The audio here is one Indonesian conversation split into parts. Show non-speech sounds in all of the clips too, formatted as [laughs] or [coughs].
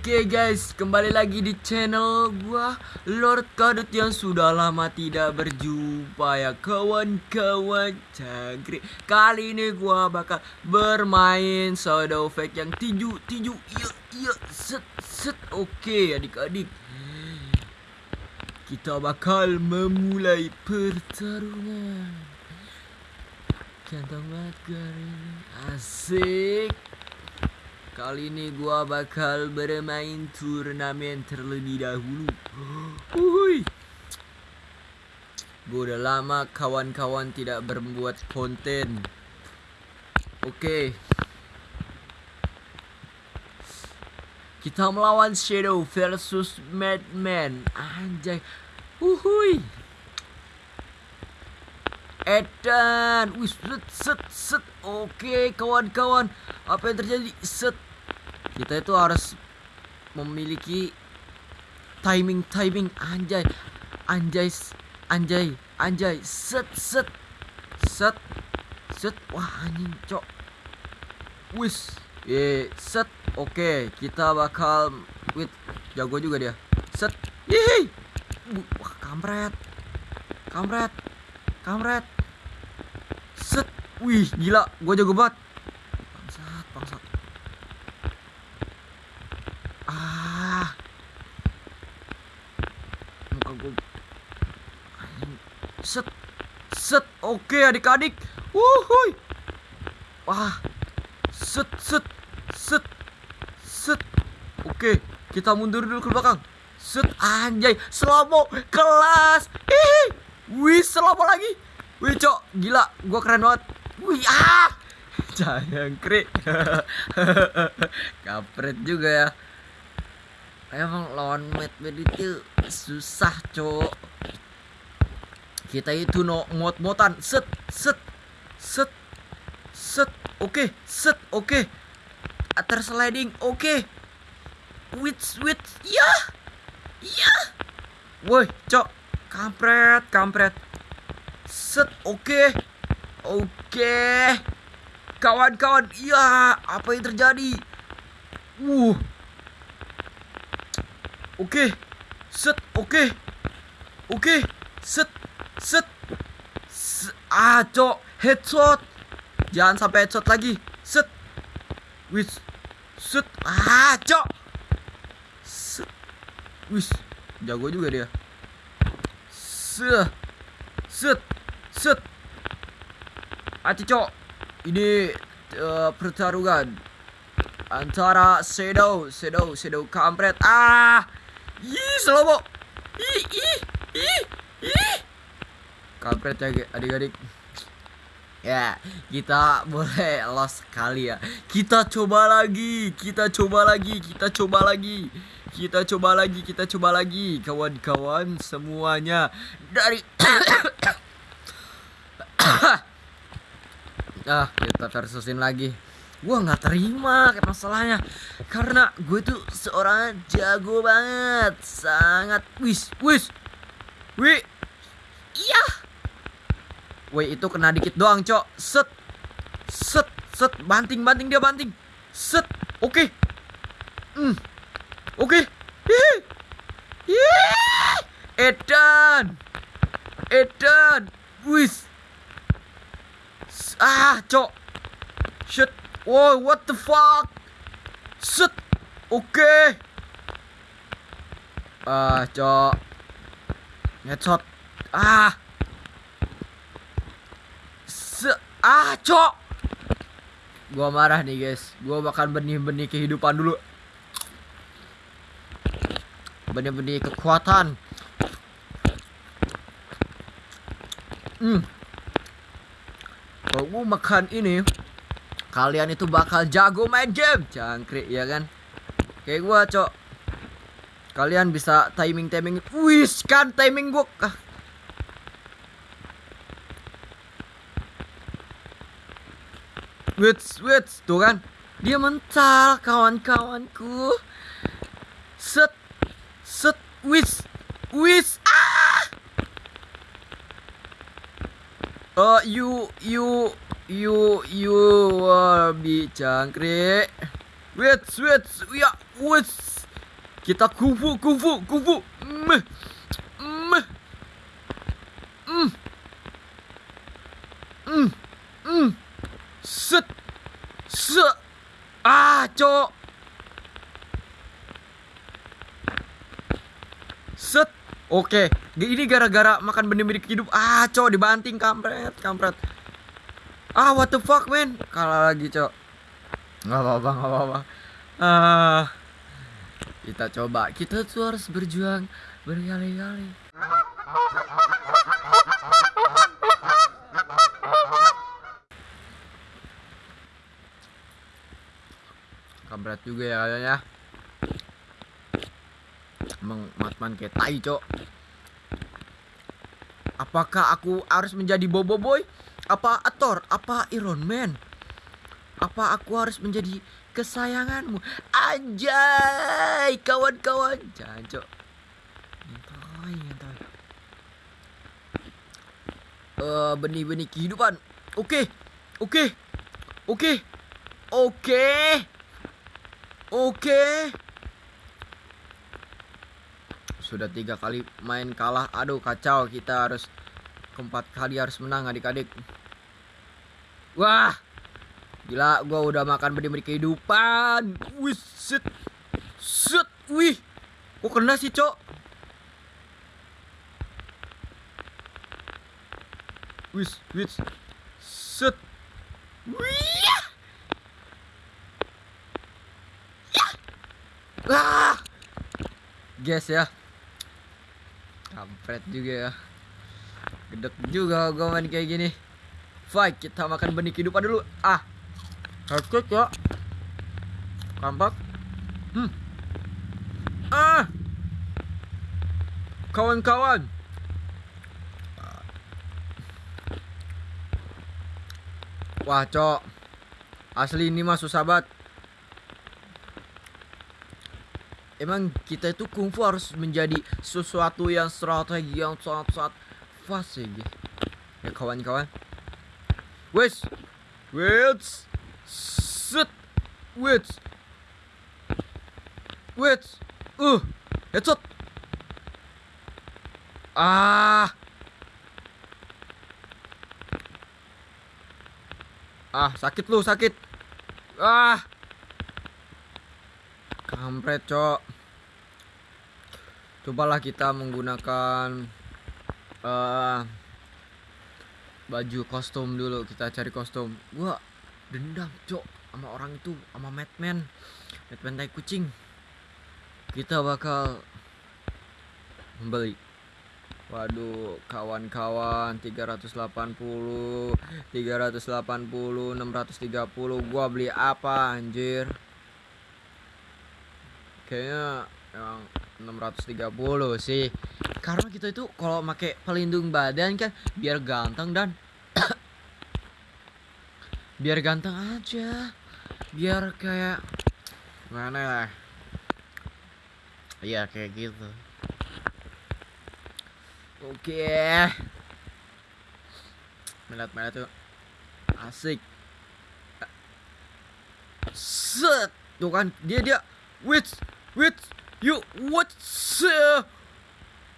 Oke guys, kembali lagi di channel gua Lord Kadut yang sudah lama tidak berjumpa ya kawan-kawan cangkrik. Kali ini gua bakal bermain Shadow Fake yang tinju tinju iya iya set set. Oke adik-adik. Kita bakal memulai pertarungan. Ganteng banget. Asik. Kali ini gua bakal bermain turnamen terlebih dahulu. Uhuy. Gua udah lama kawan-kawan tidak berbuat konten. Oke. Kita melawan Shadow versus Madman. Anjay. Uhuy. Edan, wih, set, set, set. Oke, kawan-kawan, apa yang terjadi? Set, kita itu harus memiliki timing, timing, anjay, anjay, anjay, anjay, set, set, set, set. Wah, anjing, cok. Wis, eh, set. Oke, kita bakal, wait, jago juga dia. Set, hihi. Wah, kampret, kampret. Kamret. Set. Wih, gila. Gue jago banget. Bangsat, bangsat. Ah. Muka gue. Set. Set. Oke, adik-adik. Wuhui. Wah. Set, set. Set. Set. Oke, kita mundur dulu ke belakang. Set anjay, slow kelas. Hihi. Wih, selama lagi. Wih, cok, gila, gua keren banget. Wih, ah. [laughs] Jangan krik. [laughs] Kapret juga ya. Emang lawan Mad itu susah, cok. Kita itu no mot-motan. Set, set, set, set. Oke, set, oke. Atar sliding, oke. Wits, wits, ya, ya. Woi, cok, Kampret, kampret. Set, oke. Okay. Oke. Okay. Kawan-kawan, iya, apa yang terjadi? Uh. Oke. Okay. Set, oke. Okay. Oke. Okay. Set, set. set. Ah, cok, headshot. Jangan sampai headshot lagi. Set. Wis. Set. Ah, cok. Set. Wis. Jago juga dia set set set Ati cok ini uh, pertarungan antara Shadow Shadow Shadow kampret ah ih slow ih ih ih ih kampret ya adik-adik ya kita boleh lost sekali ya kita coba lagi kita coba lagi kita coba lagi kita coba lagi, kita coba lagi kawan-kawan semuanya dari [coughs] Ah, kita versusin lagi. Gua nggak terima masalahnya karena gue tuh seorang jago banget, sangat wis wis. Wi. Iya. Woi, itu kena dikit doang, Cok. Set. Set, set, banting, banting dia banting. Set. Oke. Okay. Hmm. Oke. Okay. Edan. Edan. Wis. Ah, cok. Shit. Whoa, what the fuck? Shit. Oke. Ah, cok. Headshot. Ah. Se ah, cok. Gua marah nih, guys. Gua bakal benih-benih kehidupan dulu. Benih-benih kekuatan. Hmm. Kalau makan ini kalian itu bakal jago main game. Cangkrik ya kan? Kayak gua cok. Kalian bisa timing timing wis kan timing gua. Ah. Wits, wits, tuh kan dia mental kawan-kawanku set Set, wis, wis, ah! Uh, you, you, you, you, uh, bi cangkrik. Wait, wait, ya, wis, Kita kungfu, kungfu, kungfu. Meh. Meh. Mm. Mm. Mm. Set. Set. Ah, cok. Set. Oke, ini gara-gara makan benih-benih hidup. Ah, cok dibanting kampret, kampret. Ah, what the fuck, man? Kalah lagi, cok. Nggak apa-apa, nggak apa-apa. Ah. Kita coba. Kita tuh harus berjuang berkali-kali. Kampret juga ya kayaknya. Emang matman kayak tai, cok. Apakah aku harus menjadi Bobo Boy? Apa Thor? Apa Iron Man? Apa aku harus menjadi kesayanganmu? Anjay, kawan-kawan. Jangan, cok. Nyantai. Eh, benih-benih kehidupan. Oke. Oke. Oke. Oke. Oke. Sudah tiga kali main kalah. Aduh kacau. Kita harus keempat kali harus menang adik-adik. Wah. Gila, gua udah makan benih-benih kehidupan. Wih, set. Set, wih. Kok kena sih, Cok? Wis, wis. Set. Wih. Ah. Guys ya. Kampret juga ya. Gedek juga gua main kayak gini. Fight, kita makan benih kehidupan dulu. Ah. Hardcore ya. Kampak. Hmm. Ah. Kawan-kawan. Wah, cok. Asli ini mah susah banget. Emang kita itu kungfu harus menjadi sesuatu yang strategi yang sangat-sangat fast ya. Ya kawan-kawan. Wes. Wes. Set. Wes. Wes. Uh. Headshot. Ah. Ah, sakit lu, sakit. Ah. Kampret, Cok. Cobalah kita menggunakan uh, baju kostum dulu. Kita cari kostum. Gua dendam, Cok, sama orang itu, sama Madman. Madman tai kucing. Kita bakal membeli Waduh, kawan-kawan 380 380 630 gua beli apa anjir? Kayaknya emang 630 sih. Karena kita itu kalau pakai pelindung badan kan biar ganteng dan [coughs] biar ganteng aja. Biar kayak mana ya? Iya kayak gitu. Oke. Melihat-melihat tuh asik. Set. Tuh kan dia dia wits wits you what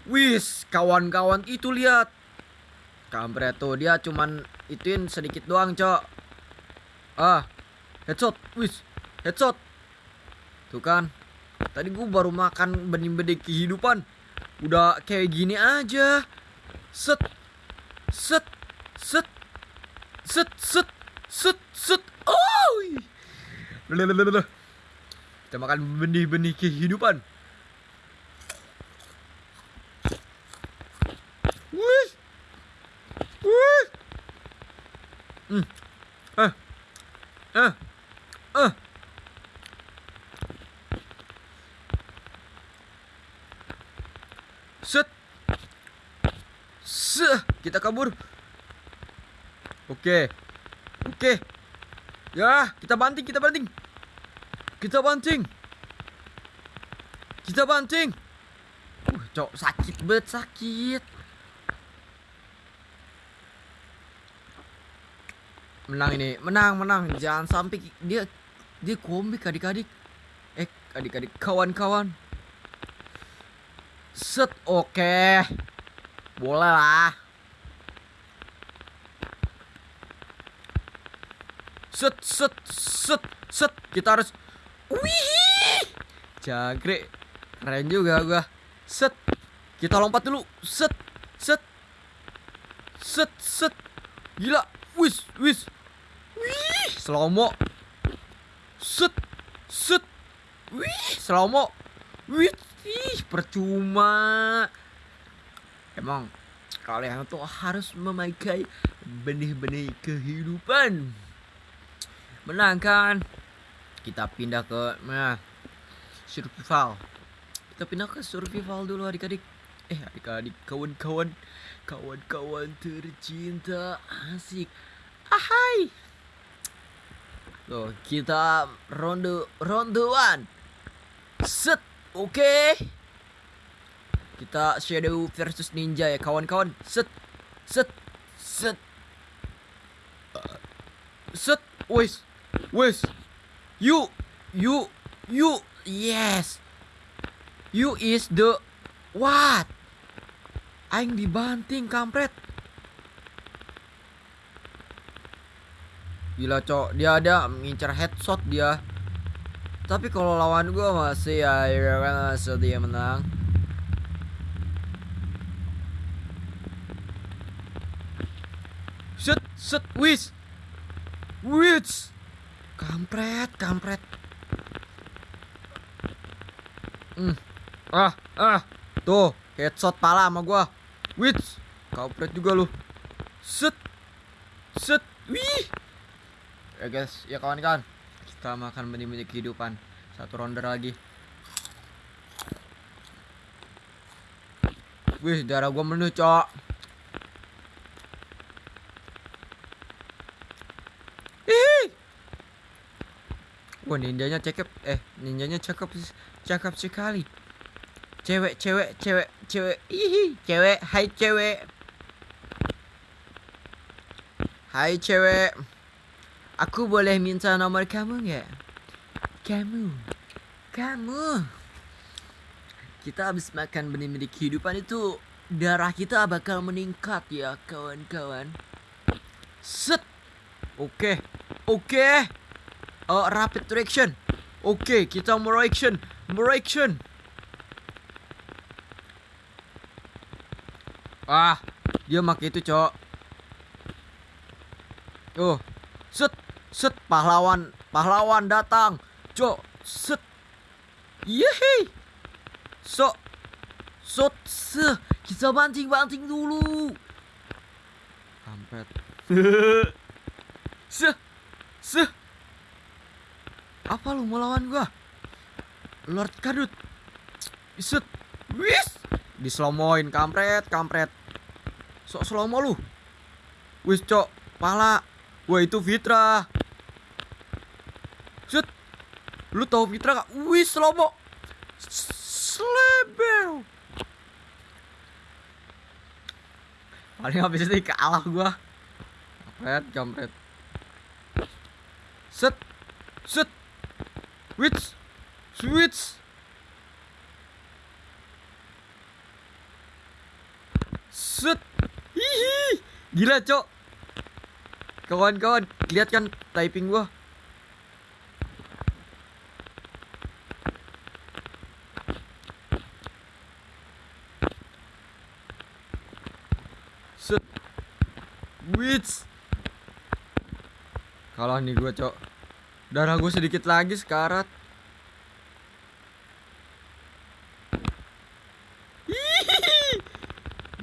Wis, kawan-kawan itu lihat. Kampret tuh dia cuman ituin sedikit doang, Cok. Ah. Headshot. Wis, headshot. Tuh kan. Tadi gua baru makan benih-benih kehidupan. Udah kayak gini aja. Set. Set. Set. Set set set set. Oh. Kita makan benih-benih kehidupan. Wih. Wih. Hmm. Eh. Eh. Eh. Set. Se, kita kabur. Oke. Oke. Ya, kita banting, kita banting. Kita banting. Kita banting. Uh, cok sakit banget, sakit. Menang ini, menang, menang. Jangan sampai dia dia komik adik-adik. Eh, adik-adik kawan-kawan. Set, oke. Boleh lah. Set, set, set, set. Kita harus Wih. Jangkrik. Keren juga gua. Set. Kita lompat dulu. Set. Set. Set, set. Gila. Wis, wis. Wih, slow-mo. Set. Set. Wih, slow-mo. Wih, ih, percuma. Emang kalian tuh harus memakai benih-benih kehidupan. Menang kan? Kita pindah ke nah, survival. Kita pindah ke survival dulu adik-adik. Eh adik-adik, kawan-kawan, kawan-kawan tercinta, asik. Ahai. Tuh, kita ronde rondean. Set, oke. Kita shadow versus ninja ya kawan-kawan. Set, set, set. Set, wes, wes. You, you, you, yes. You is the what? Aing dibanting kampret. Gila cok, dia ada mengincar headshot dia. Tapi kalau lawan gua masih ya, ya kan masih dia menang. Set, set, wis, wis, kampret, kampret. Hmm. Ah, ah. Tuh, headshot pala sama gua. Wits. Kampret juga lu. Set. Set. Wih. Ya guys, ya kawan-kawan. Kita makan benih-benih kehidupan. Satu ronde lagi. Wih, darah gua menu, cok. Ih. Wah, ninjanya cakep. Eh, ninjanya cakep cakep sekali. Cewek, cewek, cewek, cewek. Ih, cewek. Hai cewek. Hai cewek. Aku boleh minta nomor kamu nggak? Kamu. Kamu. Kita habis makan benih-benih kehidupan itu darah kita bakal meningkat ya kawan-kawan. Set. Oke. Oke. Oh, rapid reaction. Oke, kita mau reaction. Mau reaction. Ah, dia pakai itu, Cok. Oh. Set, set pahlawan, pahlawan datang. Cok, set. Yeay. So, so, se, kita banting-banting dulu. Kampret. [laughs] se, se. Apa lu mau lawan gua? Lord Kadut. Set. Wis. Dislomoin kampret, kampret. Sok slomo lu. Wis, Cok. Pala. Wah, itu Fitra. Set. Lu tahu Fitra gak? Wis, slomo. Slebel. Paling habis itu kalah gua. Kampret, kampret. Set. Set. Switch. Switch. Set. Hihi. Gila, Cok. Kawan-kawan, lihat kan typing gua. Set. Wits. Kalah nih gua, Cok. Darah gue sedikit lagi sekarat.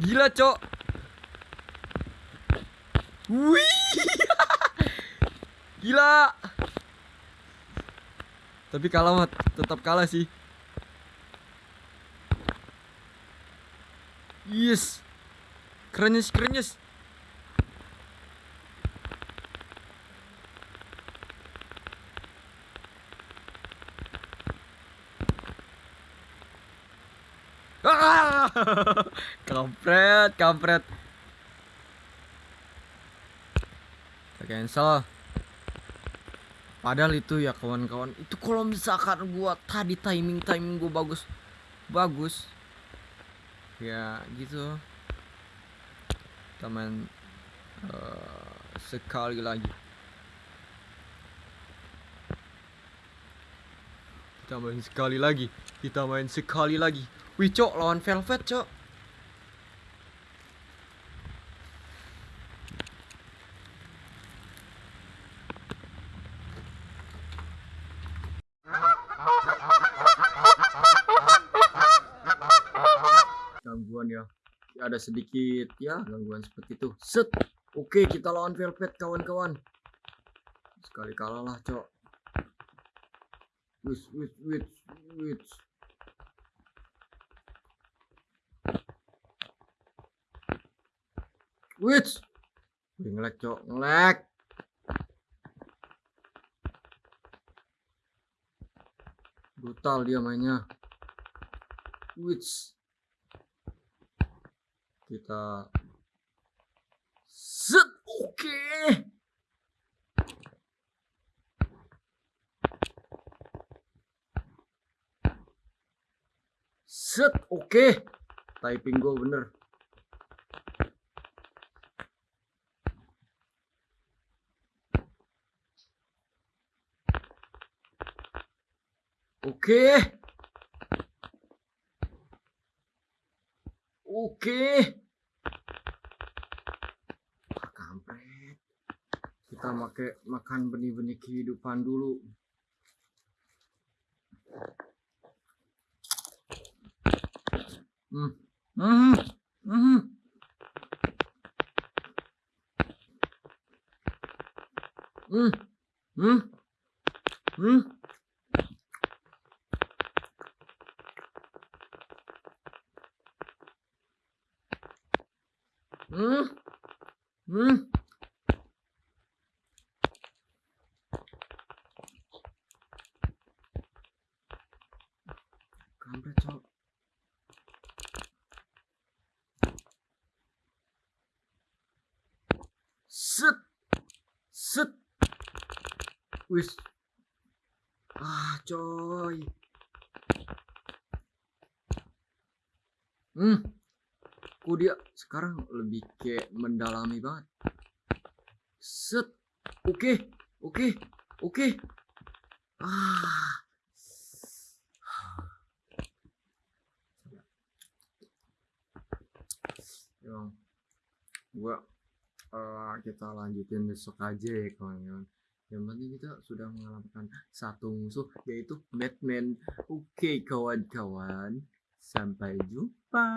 Gila, Cok. [laughs] Gila. Tapi kalah mah tetap kalah sih. Yes. Kerenyes, kerenyes. [laughs] Kampret, kampret. Cancel. Padahal itu ya kawan-kawan. Itu kalau misalkan gua tadi timing timing gua bagus, bagus. ya gitu kita main eh, sekali lagi kita main sekali lagi kita main sekali lagi. Wih cok lawan velvet cok. Gangguan ya. Ya, ada sedikit ya gangguan seperti itu. Set. Oke kita lawan velvet kawan-kawan. Sekali kalah lah cok which which which which which Wih, ngelek cok? Ngelek brutal dia mainnya. Which kita set. Oke. okay. Oke. Typing gue bener. Oke. Oke. Ah, kampret. Kita pakai makan benih-benih kehidupan dulu Hmm? Hmm? Hmm? Hmm? Hmm. Kok dia sekarang lebih kayak mendalami banget? Set. Oke. Oke. Oke. Ah. Emang gua eh, kita lanjutin besok aja ya kawan-kawan. Yang penting kita sudah mengalahkan satu musuh yaitu Batman. Oke kawan-kawan sampai jumpa